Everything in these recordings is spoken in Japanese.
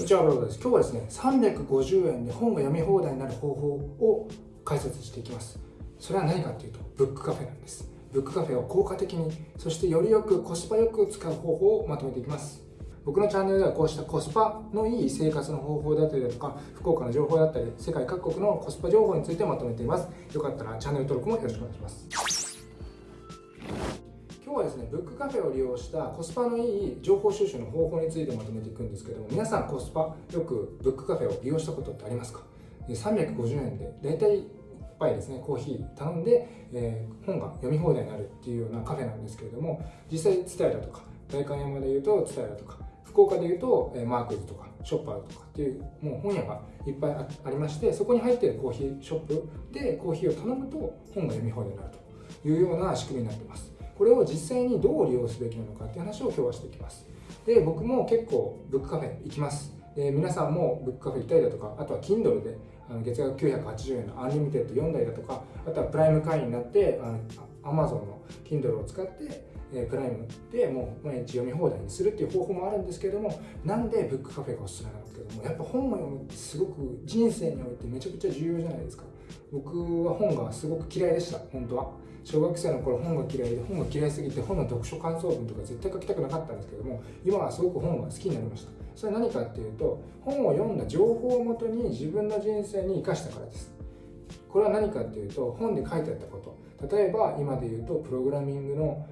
こちらロードです。今日はですね、350円で本が読み放題になる方法を解説していきます。それは何かっていうと、ブックカフェなんです。ブックカフェを効果的に、そしてよりよくコスパよく使う方法をまとめていきます。僕のチャンネルではこうしたコスパのいい生活の方法だったりだとか、福岡の情報だったり、世界各国のコスパ情報についてまとめています。よかったらチャンネル登録もよろしくお願いします。今日はですね、ブックカフェを利用したコスパのいい情報収集の方法についてまとめていくんですけども、皆さんコスパよくブックカフェを利用したことってありますか ?350 円で大体1杯ですね、コーヒー頼んで、えー、本が読み放題になるっていうようなカフェなんですけれども、実際、ツタヤだとか、代官山でいうとツタヤだとか、福岡でいうと、えマークズとか、ショッパーとかっていう、もう本屋がいっぱいありまして、そこに入ってるコーヒーショップでコーヒーを頼むと本が読み放題になるというような仕組みになってます。これを実際にどう利用すべきなのかっていう話を今日はしていきます。で僕も結構ブックカフェ行きます。で皆さんもブックカフェ行ったりだとかあとは Kindle であの月額980円の Unlimited 読んだりだとかあとはプライム会員になってあの Amazon の Kindle を使ってえプライムでもう毎日読み放題にするっていう方法もあるんですけれどもなんでブックカフェがおすすめなんですけどもやっぱ本を読むってすごく人生においてめちゃくちゃ重要じゃないですか。僕は本がすごく嫌いでした本当は。小学生の頃本が嫌いで本が嫌いすぎて本の読書感想文とか絶対書きたくなかったんですけども今はすごく本が好きになりました。それは何かっていうと本を読んだ情報をもとに自分の人生に生かしたからです。これは何かっていうと本で書いてあったこと。例えば今で言うとプログラミングの、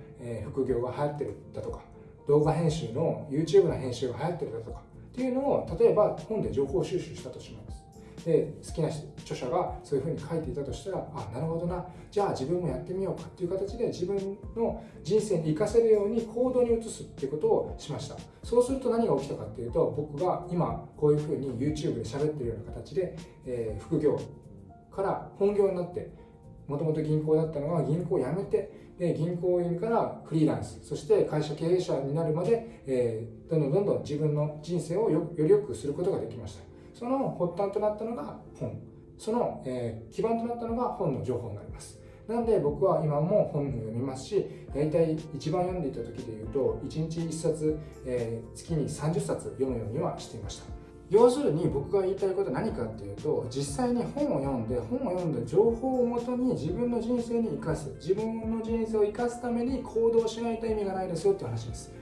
副業が流行ってるだとか動画編集の YouTube の編集が流行ってるだとかっていうのを例えば本で情報収集したとします。で好きな著者がそういうふうに書いていたとしたらあなるほどな。じゃあ自分もやってみようかっていう形で自分の人生に生かせるように行動に移すっていうことをしました。そうすると何が起きたかっていうと僕が今こういうふうに YouTube で喋ってるような形で、えー、副業から本業になってもともと銀行だったのが銀行を辞めてで銀行員からフリーランスそして会社経営者になるまで、えー、どんどんどんどん自分の人生をより良くすることができました。その発端となったのが本。その、えー、基盤となったのが本の情報になります。なんで僕は今も本を読みますし大体一番読んでいた時でいうと1日1冊、えー、月に30冊読むようにはしていました。要するに僕が言いたいことは何かっていうと実際に本を読んで本を読んだ情報をもとに自分の人生に生かす自分の人生を生かすために行動しないと意味がないですよっていう話です。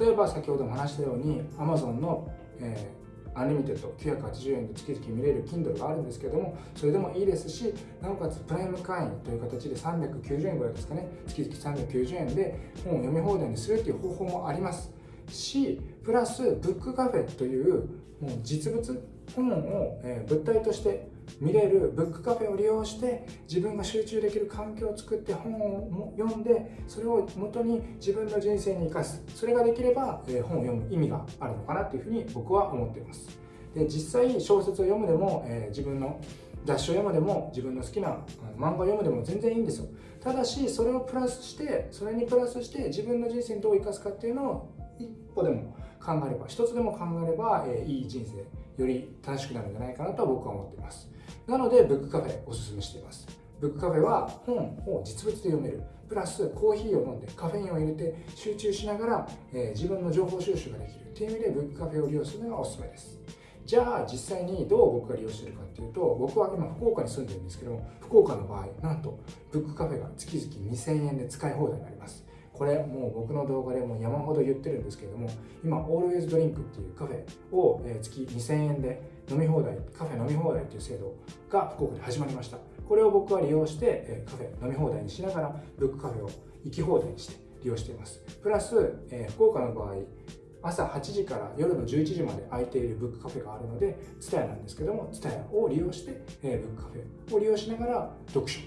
例えば先ほども話したように Amazon の、えー Unlimited 980円で月々見れる Kindle があるんですけどもそれでもいいですしなおかつプライム会員という形で390円ぐらいですかね。月々390円で本を読み放題にするっていう方法もあります。しプラスブックカフェというもう実物本を、え物体として見れるブックカフェを利用して自分が集中できる環境を作って本を読んでそれを元に自分の人生に生かす。それができれば、え本を読む意味があるのかなというふうに僕は思っています。で実際小説を読むでも、え自分の雑誌を読むでも自分の好きな漫画を読むでも全然いいんですよ。ただしそれをプラスしてそれにプラスして自分の人生にどう生かすかっていうのを一歩でも考えれば一つでも考えれば、えいい人生より楽しくなるんじゃないかなと僕は思っています。なのでブックカフェおすすめしています。ブックカフェは本を実物で読める。プラスコーヒーを飲んでカフェインを入れて集中しながら、えー、自分の情報収集ができる。という意味でブックカフェを利用するのがおすすめです。じゃあ実際にどう僕が利用してるかっていうと僕は今福岡に住んでるんですけども福岡の場合なんとブックカフェが月々2000円で使い放題になります。これもう僕の動画でも山ほど言ってるんですけれども今 Always Drink っていうカフェを月2000円で飲み放題カフェ飲み放題っていう制度が福岡で始まりました。これを僕は利用してカフェ飲み放題にしながらブックカフェを行き放題にして利用しています。プラス、福岡の場合朝8時から夜の11時まで空いているブックカフェがあるので TSUTAYA なんですけども TSUTAYA を利用して、ブックカフェを利用しながら読書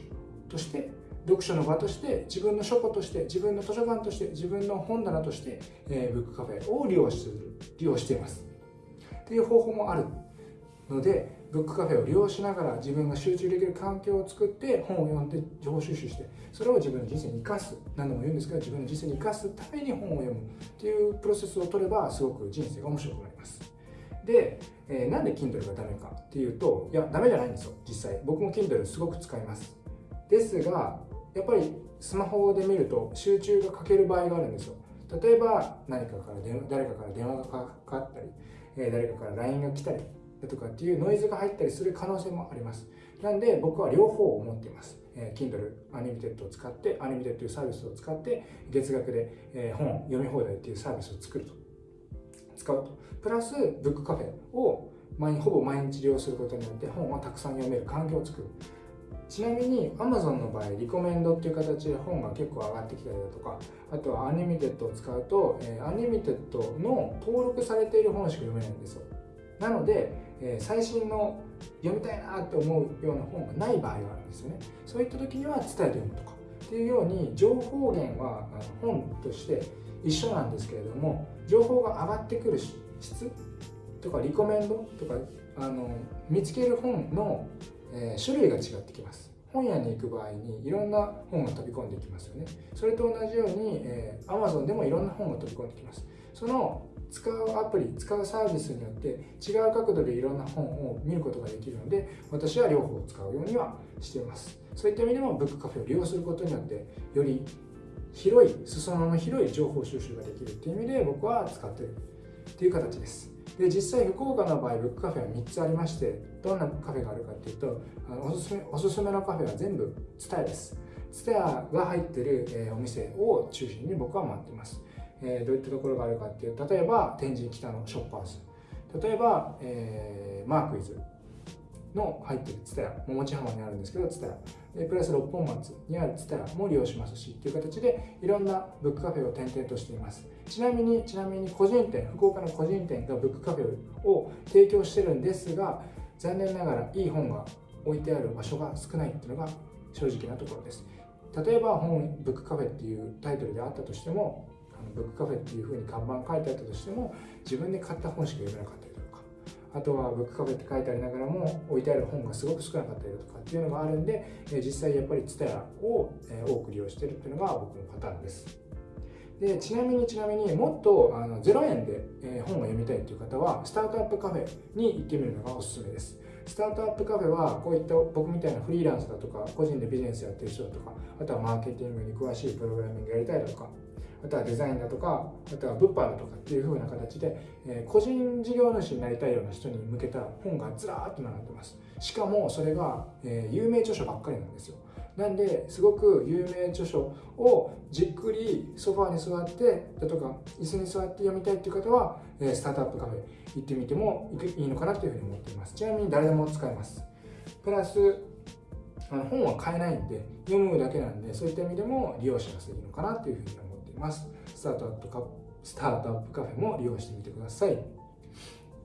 として読書の場として自分の書庫として自分の図書館として自分の本棚として、えー、ブックカフェを利用する利用しています。っていう方法もあるのでブックカフェを利用しながら自分が集中できる環境を作って本を読んで情報収集してそれを自分の人生に生かす。何度も言うんですけど自分の人生に生かすために本を読む。っていうプロセスを取ればすごく人生が面白くなります。で、えー、なんで Kindle がダメかっていうといやダメじゃないんですよ実際。僕も Kindle すごく使います。ですがやっぱりスマホで見ると集中が欠ける場合があるんですよ。例えば何かから電誰かから電話がかかったり、え誰かから LINE が来たりだとかっていうノイズが入ったりする可能性もあります。なんで僕は両方を持っています、え Kindle Unlimited を使って Unlimited というサービスを使って月額で、え本読み放題っていうサービスを作ると。使うと。プラスブックカフェを毎ほぼ毎日利用することによって本をたくさん読める環境を作るちなみに Amazon の場合リコメンドっていう形で本が結構上がってきたりだとかあとはアニメテッドを使うと、えー、アニメテッドの登録されている本しか読めないんですよ。なので、えー、最新の読みたいなって思うような本がない場合があるんですよね。そういった時には伝えて読むとか。っていうように情報源は本として一緒なんですけれども情報が上がってくる質とかリコメンドとかあの見つける本の、えー、種類が違ってきます。本屋に行く場合にいろんな本が飛び込んできますよね。それと同じように、えー、Amazon でもいろんな本が飛び込んできます。その使うアプリ使うサービスによって違う角度でいろんな本を見ることができるので私は両方使うようにはしています。そういった意味でもブックカフェを利用することによってより広い裾野の広い情報収集ができるっていう意味で僕は使ってるっていう形です。で実際福岡の場合ブックカフェは3つありましてどんなカフェがあるかっていうとあのおすすめおすすめのカフェは全部 TSUTAYA です。ツタヤが入ってる、えー、お店を中心に僕は回ってます、えー、どういったところがあるかっていう例えば天神北のショッパーズ。例えば、えー、マークイズ。の入ってるツタヤ桃地浜にあるんですけどツタヤ。プラス六本松にあるツタヤも利用しますしという形でいろんなブックカフェを転々としています。ちなみにちなみに個人店福岡の個人店がブックカフェを提供してるんですが残念ながらいい本が置いてある場所が少ないっていうのが正直なところです。例えば本ブックカフェっていうタイトルであったとしてもあのブックカフェっていうふうに看板書いてあったとしても自分で買った本しか読めなかったりあとはブックカフェって書いてありながらも置いてある本がすごく少なかったりだとかっていうのがあるんで実際やっぱり TSUTAYA を多く利用してるっていうのが僕のパターンです。でちなみにちなみにもっとあの0円で、え本を読みたいという方はスタートアップカフェに行ってみるのがおすすめです。スタートアップカフェはこういった僕みたいなフリーランスだとか個人でビジネスやってる人だとかあとはマーケティングに詳しいプログラミングやりたいだとかあとはデザインだとかあとは物販だとかっていう風な形で、え個人事業主になりたいような人に向けた本がずらーっと並んでます。しかもそれが、え有名著書ばっかりなんですよ。なんですごく有名著書をじっくりソファーに座ってだとか椅子に座って読みたいっていう方はスタートアップカフェ行ってみてもいいのかなというふうに思っています。ちなみに誰でも使えます。プラスあの本は買えないんで読むだけなんでそういった意味でも利用しやすいのかなというふうに思っています。スタートアップカスタートアップカフェも利用してみてください。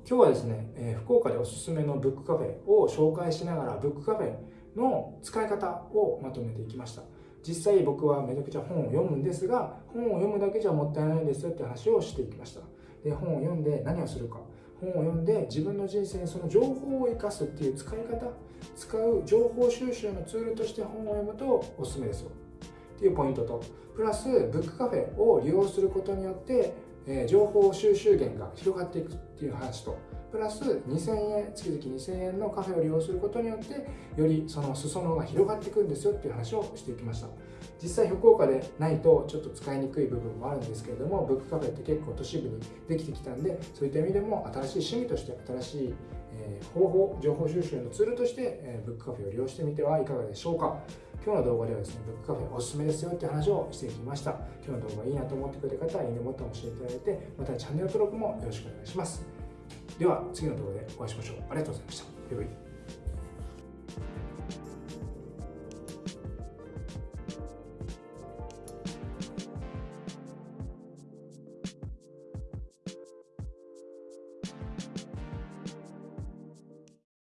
今日はですね、え、福岡でおすすめのブックカフェを紹介しながらブックカフェの使い方をまとめていきました。実際僕はめちゃくちゃ本を読むんですが本を読むだけじゃもったいないですよって話をしていきました。で本を読んで何をするか。本を読んで自分の人生にその情報を生かすっていう使い方。使う情報収集のツールとして本を読むとおすすめですよ。っていうポイントと。プラスブックカフェを利用することによって、え、情報収集源が広がっていくっていう話と。プラス2000円月々2000円のカフェを利用することによってよりその裾野が広がっていくんですよっていう話をしていきました。実際福岡でないとちょっと使いにくい部分もあるんですけれどもブックカフェって結構都市部にできてきたんでそういった意味でも新しい趣味として新しい方法情報収集のツールとして、ブックカフェを利用してみてはいかがでしょうか。今日の動画ではですねブックカフェおすすめですよって話をしていきました。今日の動画いいなと思ってくれた方はいいねボタンを押していただいてまたチャンネル登録もよろしくお願いします。では次の動画でお会いしましょう。ありがとうございました。バイバイ